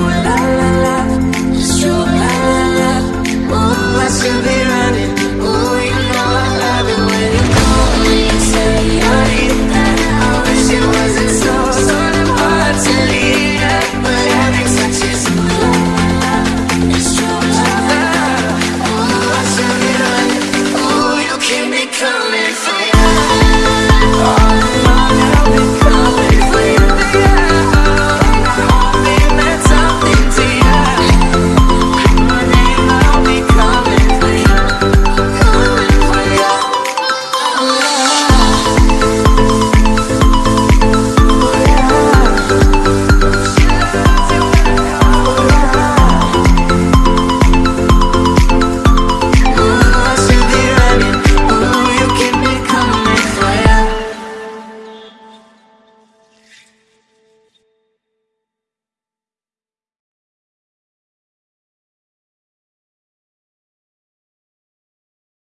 you ooh